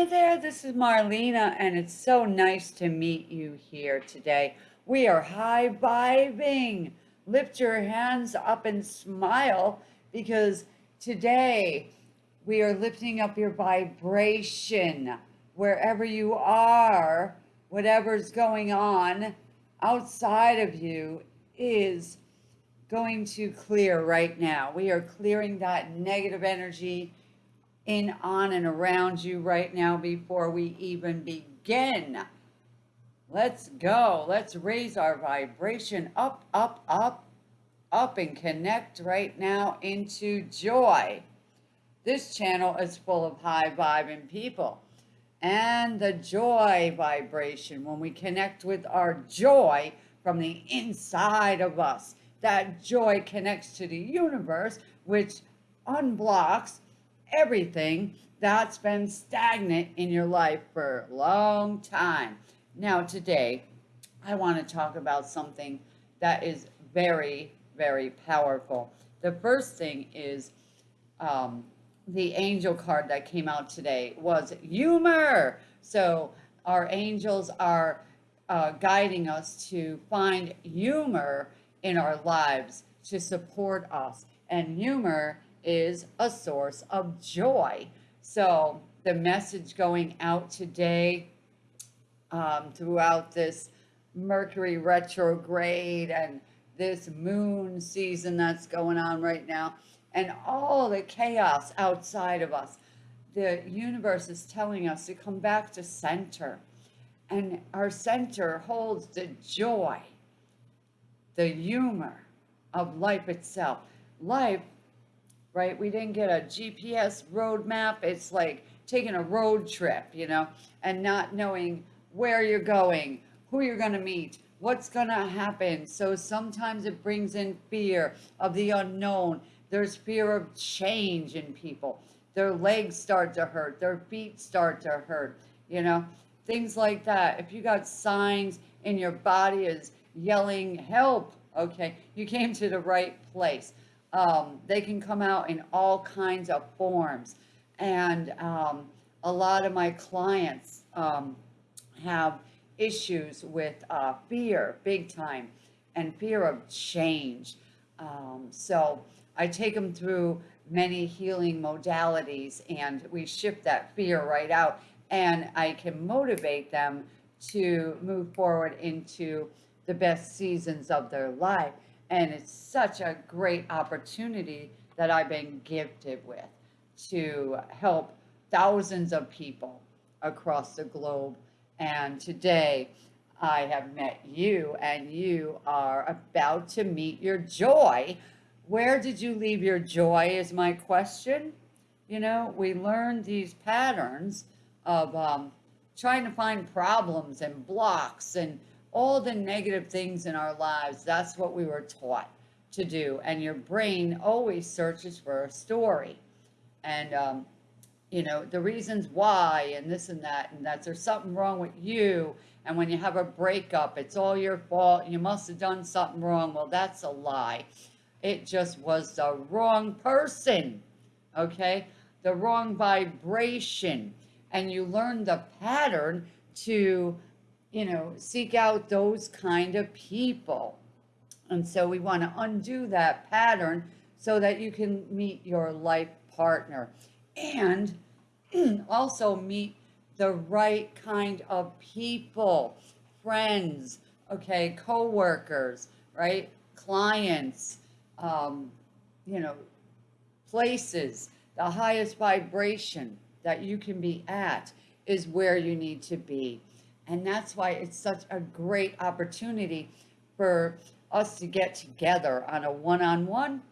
Hi there, this is Marlena, and it's so nice to meet you here today. We are high vibing. Lift your hands up and smile because today we are lifting up your vibration wherever you are, whatever's going on outside of you is going to clear right now. We are clearing that negative energy in, on, and around you right now before we even begin. Let's go. Let's raise our vibration up, up, up, up, and connect right now into joy. This channel is full of high vibing people. And the joy vibration, when we connect with our joy from the inside of us, that joy connects to the universe, which unblocks everything that's been stagnant in your life for a long time. Now, today, I want to talk about something that is very, very powerful. The first thing is um, the angel card that came out today was humor. So our angels are uh, guiding us to find humor in our lives to support us. And humor is a source of joy. So the message going out today um, throughout this Mercury retrograde and this moon season that's going on right now and all the chaos outside of us. The universe is telling us to come back to center. And our center holds the joy, the humor of life itself. Life right? We didn't get a GPS roadmap. It's like taking a road trip, you know, and not knowing where you're going, who you're going to meet, what's going to happen. So sometimes it brings in fear of the unknown. There's fear of change in people. Their legs start to hurt, their feet start to hurt, you know, things like that. If you got signs in your body is yelling help, okay, you came to the right place. Um, they can come out in all kinds of forms. And um, a lot of my clients um, have issues with uh, fear, big time, and fear of change. Um, so I take them through many healing modalities and we shift that fear right out and I can motivate them to move forward into the best seasons of their life. And it's such a great opportunity that I've been gifted with to help thousands of people across the globe. And today I have met you and you are about to meet your joy. Where did you leave your joy is my question. You know, we learn these patterns of um, trying to find problems and blocks and all the negative things in our lives, that's what we were taught to do. And your brain always searches for a story. And, um, you know, the reasons why and this and that, and that there's something wrong with you. And when you have a breakup, it's all your fault. You must have done something wrong. Well, that's a lie. It just was the wrong person, okay? The wrong vibration. And you learn the pattern to you know, seek out those kind of people. And so we want to undo that pattern so that you can meet your life partner and also meet the right kind of people, friends, okay, co-workers, right, clients, um, you know, places, the highest vibration that you can be at is where you need to be. And that's why it's such a great opportunity for us to get together on a one-on-one.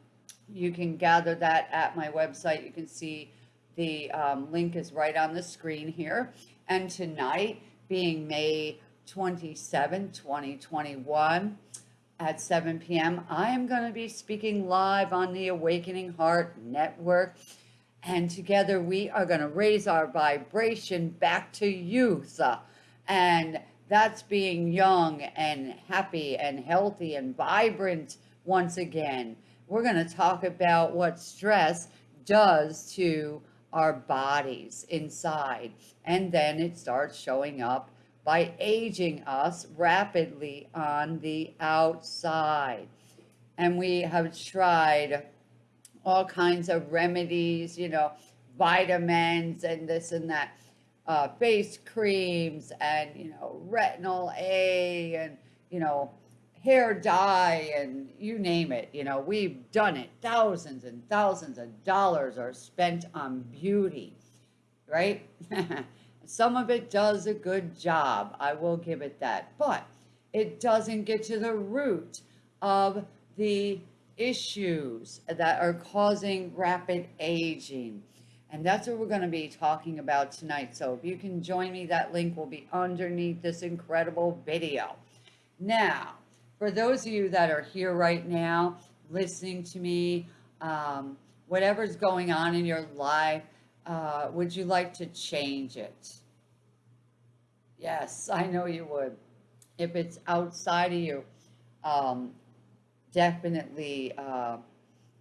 You can gather that at my website. You can see the um, link is right on the screen here. And tonight, being May 27, 2021, at 7 p.m., I am going to be speaking live on the Awakening Heart Network. And together we are going to raise our vibration back to youth. And that's being young and happy and healthy and vibrant once again. We're going to talk about what stress does to our bodies inside. And then it starts showing up by aging us rapidly on the outside. And we have tried all kinds of remedies, you know, vitamins and this and that, uh, face creams and, you know, retinol A and, you know, hair dye and you name it. You know, we've done it. Thousands and thousands of dollars are spent on beauty, right? Some of it does a good job. I will give it that. But it doesn't get to the root of the issues that are causing rapid aging. And that's what we're going to be talking about tonight. So if you can join me, that link will be underneath this incredible video. Now, for those of you that are here right now, listening to me, um, whatever's going on in your life, uh, would you like to change it? Yes, I know you would. If it's outside of you, um, definitely, uh,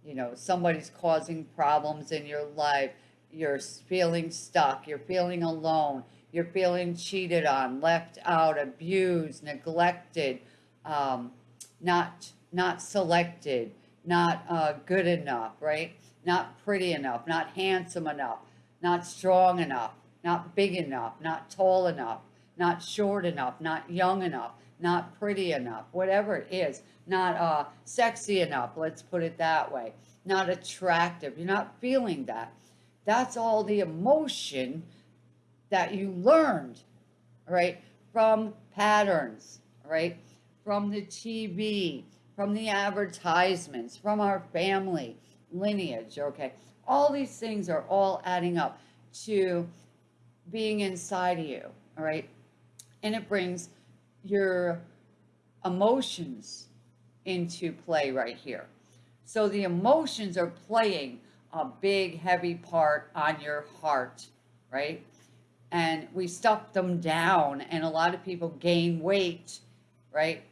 you know, somebody's causing problems in your life. You're feeling stuck. You're feeling alone. You're feeling cheated on, left out, abused, neglected um, not not selected, not uh, good enough, right? Not pretty enough, not handsome enough, not strong enough, not big enough, not tall enough, not short enough, not young enough, not pretty enough, whatever it is, not uh, sexy enough, let's put it that way, not attractive, you're not feeling that. That's all the emotion that you learned, right, from patterns, right? from the TV, from the advertisements, from our family lineage, okay? All these things are all adding up to being inside of you, all right? And it brings your emotions into play right here. So the emotions are playing a big, heavy part on your heart, right? And we stuff them down, and a lot of people gain weight, right?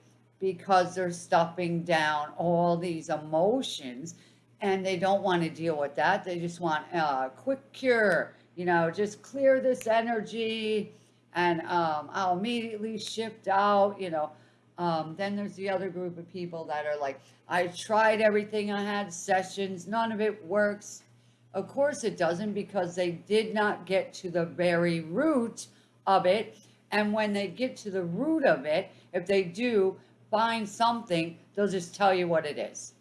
because they're stuffing down all these emotions and they don't want to deal with that. They just want a quick cure, you know, just clear this energy and um, I'll immediately shift out, you know. Um, then there's the other group of people that are like, I tried everything, I had sessions, none of it works. Of course it doesn't because they did not get to the very root of it. And when they get to the root of it, if they do, find something, they'll just tell you what it is.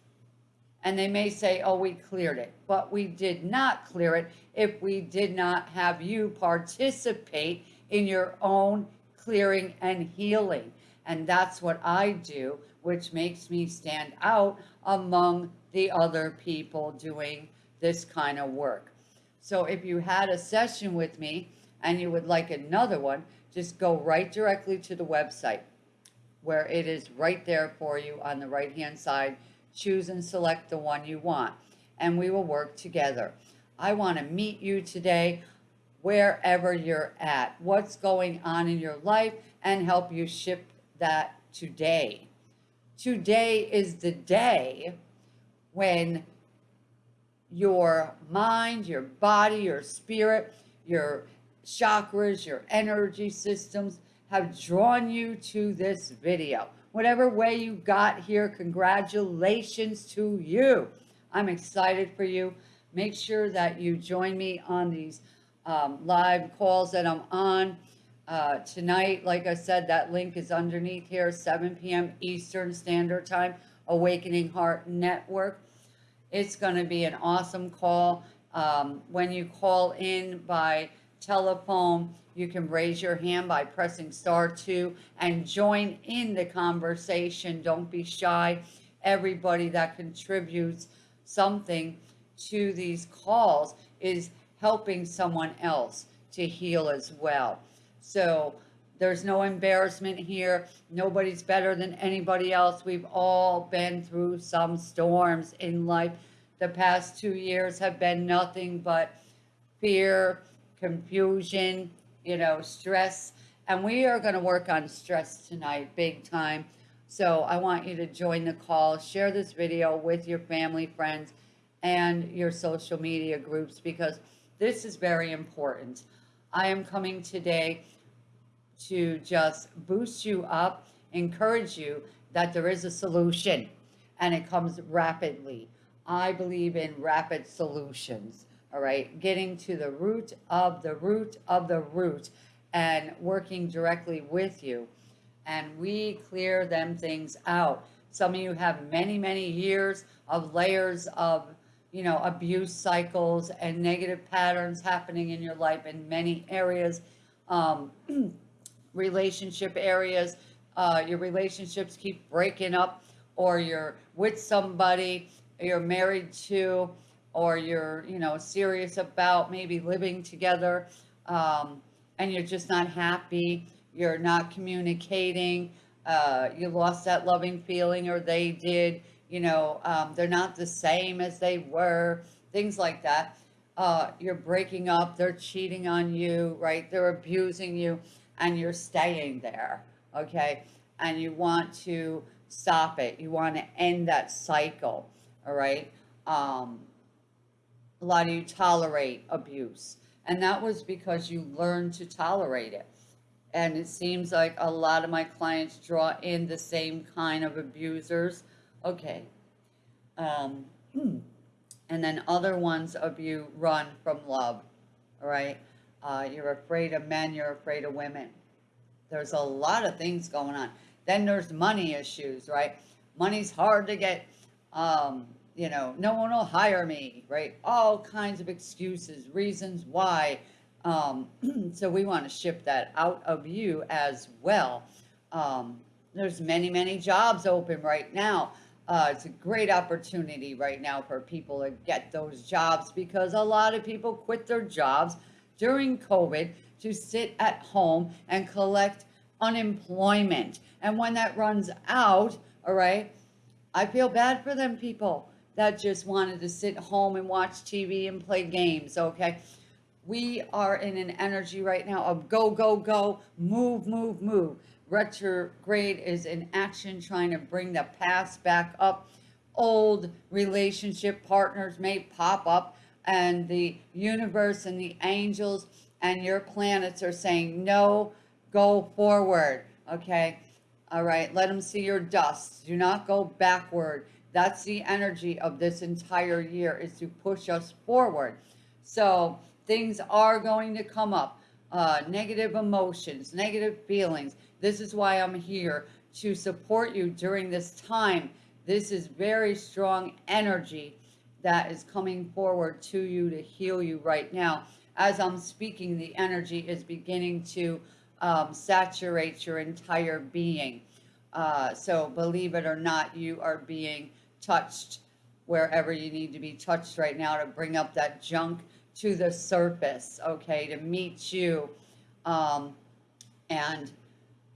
And they may say, oh, we cleared it. But we did not clear it if we did not have you participate in your own clearing and healing. And that's what I do, which makes me stand out among the other people doing this kind of work. So if you had a session with me and you would like another one, just go right directly to the website where it is right there for you on the right hand side. Choose and select the one you want and we will work together. I want to meet you today wherever you're at, what's going on in your life and help you ship that today. Today is the day when your mind, your body, your spirit, your chakras, your energy systems have drawn you to this video. Whatever way you got here, congratulations to you. I'm excited for you. Make sure that you join me on these um, live calls that I'm on uh, tonight. Like I said, that link is underneath here, 7 p.m. Eastern Standard Time, Awakening Heart Network. It's going to be an awesome call. Um, when you call in by telephone, you can raise your hand by pressing star two and join in the conversation. Don't be shy. Everybody that contributes something to these calls is helping someone else to heal as well. So there's no embarrassment here. Nobody's better than anybody else. We've all been through some storms in life. The past two years have been nothing but fear, confusion, you know, stress. And we are going to work on stress tonight, big time. So I want you to join the call, share this video with your family, friends, and your social media groups because this is very important. I am coming today to just boost you up, encourage you that there is a solution and it comes rapidly. I believe in rapid solutions, all right? Getting to the root of the root of the root and working directly with you. And we clear them things out. Some of you have many, many years of layers of, you know, abuse cycles and negative patterns happening in your life in many areas, um, relationship areas. Uh, your relationships keep breaking up or you're with somebody you're married to or you're you know serious about maybe living together um, and you're just not happy you're not communicating uh, you lost that loving feeling or they did you know um, they're not the same as they were things like that uh, you're breaking up they're cheating on you right they're abusing you and you're staying there okay and you want to stop it. You want to end that cycle. All right. Um, a lot of you tolerate abuse. And that was because you learned to tolerate it. And it seems like a lot of my clients draw in the same kind of abusers. Okay. Um, and then other ones of you run from love. All right. Uh, you're afraid of men, you're afraid of women. There's a lot of things going on. Then there's money issues, right? Money's hard to get. Um, you know, no one will hire me, right? All kinds of excuses, reasons why. Um, so we want to shift that out of you as well. Um, there's many, many jobs open right now. Uh, it's a great opportunity right now for people to get those jobs because a lot of people quit their jobs during COVID to sit at home and collect unemployment. And when that runs out, all right, I feel bad for them people that just wanted to sit home and watch TV and play games, okay? We are in an energy right now of go, go, go, move, move, move. Retrograde is in action trying to bring the past back up. Old relationship partners may pop up and the universe and the angels and your planets are saying, no, go forward, okay? All right, let them see your dust. Do not go backward. That's the energy of this entire year is to push us forward. So things are going to come up. Uh, negative emotions, negative feelings. This is why I'm here to support you during this time. This is very strong energy that is coming forward to you to heal you right now. As I'm speaking, the energy is beginning to um, saturate your entire being. Uh, so believe it or not, you are being touched wherever you need to be touched right now to bring up that junk to the surface, okay, to meet you um, and,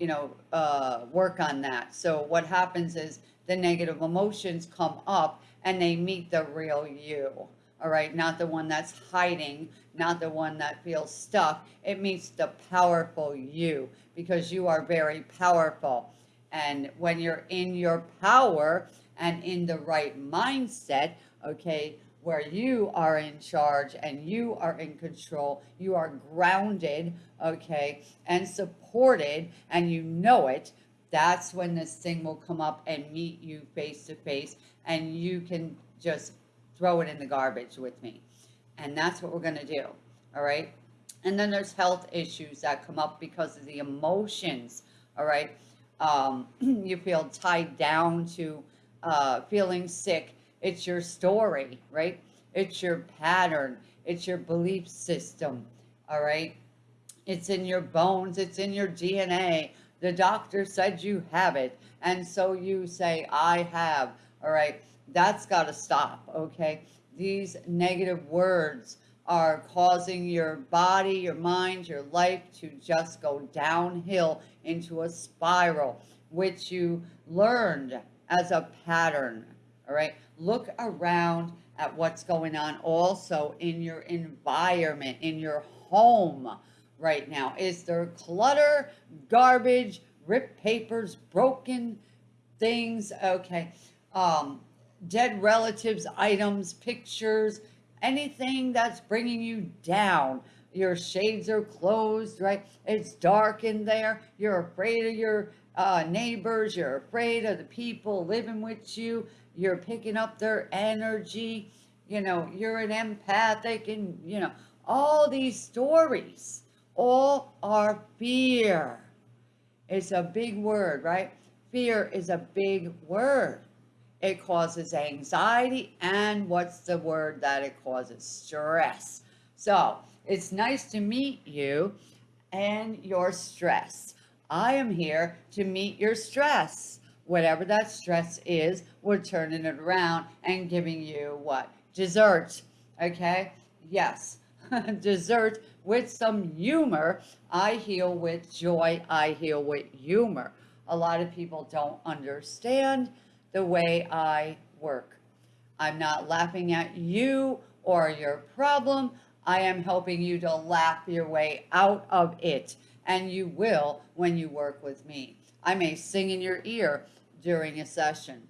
you know, uh, work on that. So what happens is the negative emotions come up and they meet the real you all right? Not the one that's hiding, not the one that feels stuck. It meets the powerful you because you are very powerful. And when you're in your power and in the right mindset, okay, where you are in charge and you are in control, you are grounded, okay, and supported, and you know it, that's when this thing will come up and meet you face to face, and you can just throw it in the garbage with me. And that's what we're going to do. All right. And then there's health issues that come up because of the emotions. All right. Um, you feel tied down to uh, feeling sick. It's your story, right? It's your pattern. It's your belief system. All right. It's in your bones. It's in your DNA. The doctor said you have it. And so you say, I have. All right. That's got to stop, okay? These negative words are causing your body, your mind, your life to just go downhill into a spiral, which you learned as a pattern, all right? Look around at what's going on also in your environment, in your home right now. Is there clutter, garbage, ripped papers, broken things? Okay. Um, dead relatives, items, pictures, anything that's bringing you down. Your shades are closed, right? It's dark in there. You're afraid of your uh, neighbors. You're afraid of the people living with you. You're picking up their energy. You know, you're an empathic and, you know, all these stories all are fear. It's a big word, right? Fear is a big word. It causes anxiety and what's the word that it causes? Stress. So it's nice to meet you and your stress. I am here to meet your stress. Whatever that stress is, we're turning it around and giving you what? Dessert. Okay? Yes. Dessert with some humor. I heal with joy. I heal with humor. A lot of people don't understand the way I work. I'm not laughing at you or your problem. I am helping you to laugh your way out of it. And you will when you work with me. I may sing in your ear during a session.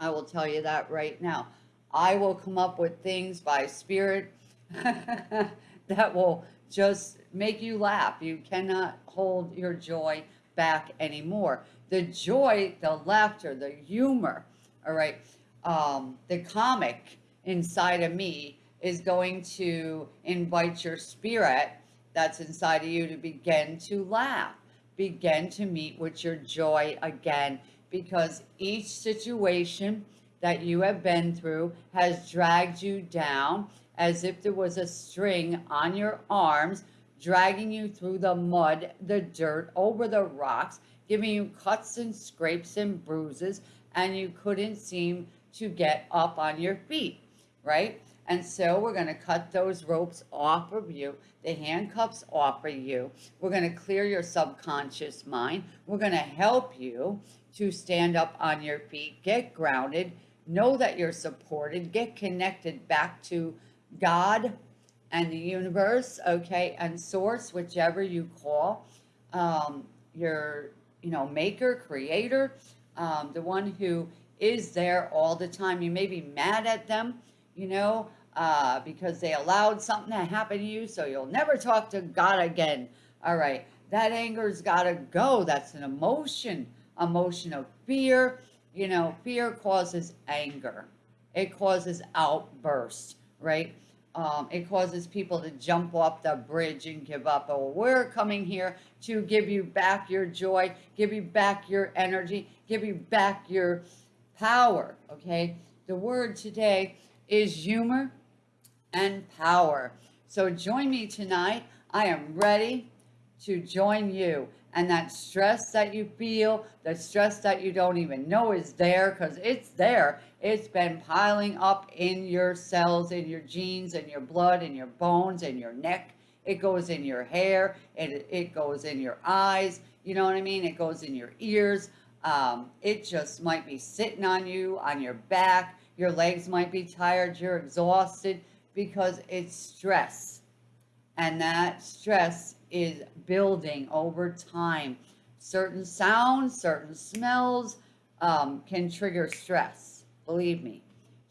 I will tell you that right now. I will come up with things by spirit that will just make you laugh. You cannot hold your joy back anymore. The joy, the laughter, the humor, all right, um, the comic inside of me is going to invite your spirit that's inside of you to begin to laugh, begin to meet with your joy again, because each situation that you have been through has dragged you down as if there was a string on your arms, dragging you through the mud, the dirt, over the rocks, giving you cuts and scrapes and bruises, and you couldn't seem to get up on your feet, right? And so we're going to cut those ropes off of you, the handcuffs off of you. We're going to clear your subconscious mind. We're going to help you to stand up on your feet, get grounded, know that you're supported, get connected back to God and the universe, okay, and source, whichever you call um, your, you know, maker, creator, um, the one who is there all the time. You may be mad at them, you know, uh, because they allowed something to happen to you, so you'll never talk to God again. All right, that anger's got to go. That's an emotion, emotion of fear. You know, fear causes anger. It causes outbursts, right? Um, it causes people to jump off the bridge and give up. Oh, we're coming here to give you back your joy, give you back your energy, give you back your power, okay? The word today is humor and power. So join me tonight. I am ready to join you. And that stress that you feel, the stress that you don't even know is there because it's there. It's been piling up in your cells, in your genes, in your blood, in your bones, in your neck. It goes in your hair. It, it goes in your eyes. You know what I mean? It goes in your ears. Um, it just might be sitting on you, on your back. Your legs might be tired. You're exhausted because it's stress. And that stress is building over time. Certain sounds, certain smells um, can trigger stress. Believe me.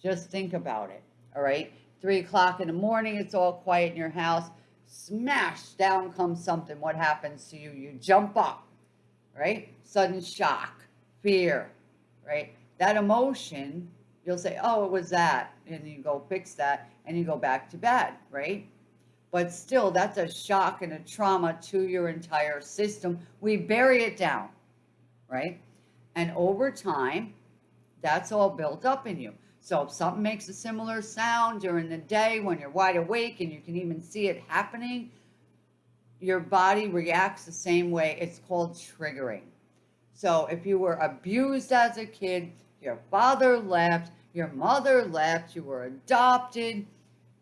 Just think about it. All right. Three o'clock in the morning, it's all quiet in your house. Smash, down comes something. What happens to you? You jump up, right? Sudden shock, fear, right? That emotion, you'll say, oh, it was that. And you go fix that and you go back to bed, right? But still that's a shock and a trauma to your entire system. We bury it down, right? And over time, that's all built up in you. So if something makes a similar sound during the day when you're wide awake and you can even see it happening, your body reacts the same way. It's called triggering. So if you were abused as a kid, your father left, your mother left, you were adopted,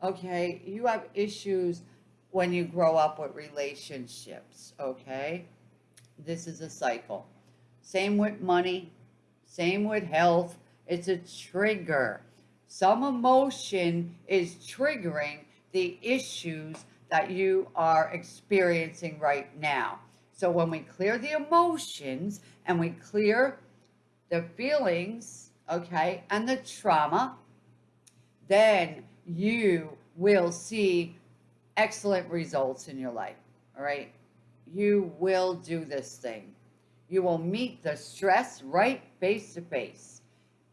okay? You have issues when you grow up with relationships, okay? This is a cycle. Same with money, same with health. It's a trigger. Some emotion is triggering the issues that you are experiencing right now. So when we clear the emotions and we clear the feelings, okay, and the trauma, then you will see excellent results in your life. All right. You will do this thing. You will meet the stress right face to face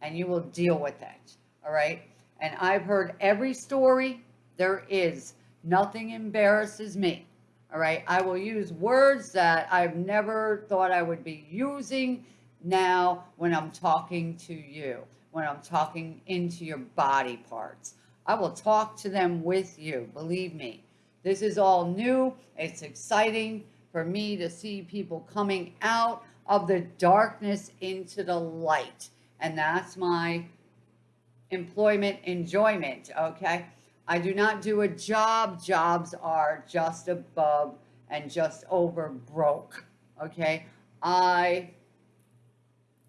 and you will deal with it. All right. And I've heard every story there is. Nothing embarrasses me. All right. I will use words that I've never thought I would be using now when I'm talking to you, when I'm talking into your body parts. I will talk to them with you. Believe me. This is all new. It's exciting for me to see people coming out of the darkness into the light. And that's my employment enjoyment, okay? I do not do a job. Jobs are just above and just over broke, okay? I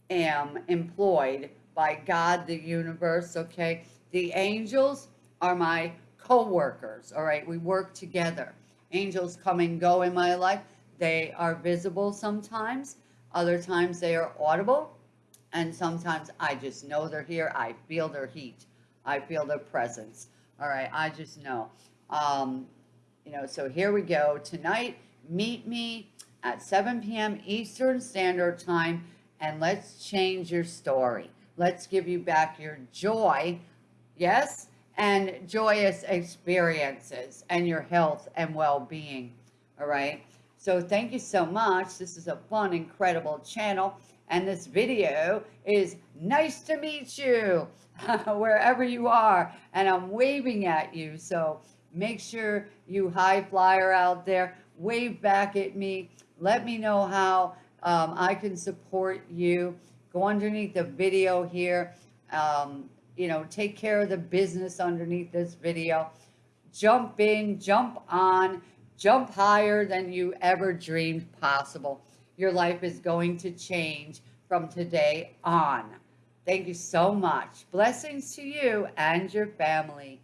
am employed by God, the universe, okay? The angels are my co-workers, all right? We work together. Angels come and go in my life. They are visible sometimes. Other times they are audible. And sometimes I just know they're here. I feel their heat. I feel their presence. All right, I just know. Um, you know, so here we go. Tonight, meet me at 7 p.m. Eastern Standard Time and let's change your story. Let's give you back your joy, yes, and joyous experiences and your health and well-being, all right? So thank you so much. This is a fun, incredible channel. And this video is nice to meet you wherever you are. And I'm waving at you. So make sure you high flyer out there, wave back at me. Let me know how um, I can support you. Go underneath the video here. Um, you know, take care of the business underneath this video. Jump in, jump on, jump higher than you ever dreamed possible. Your life is going to change from today on. Thank you so much. Blessings to you and your family.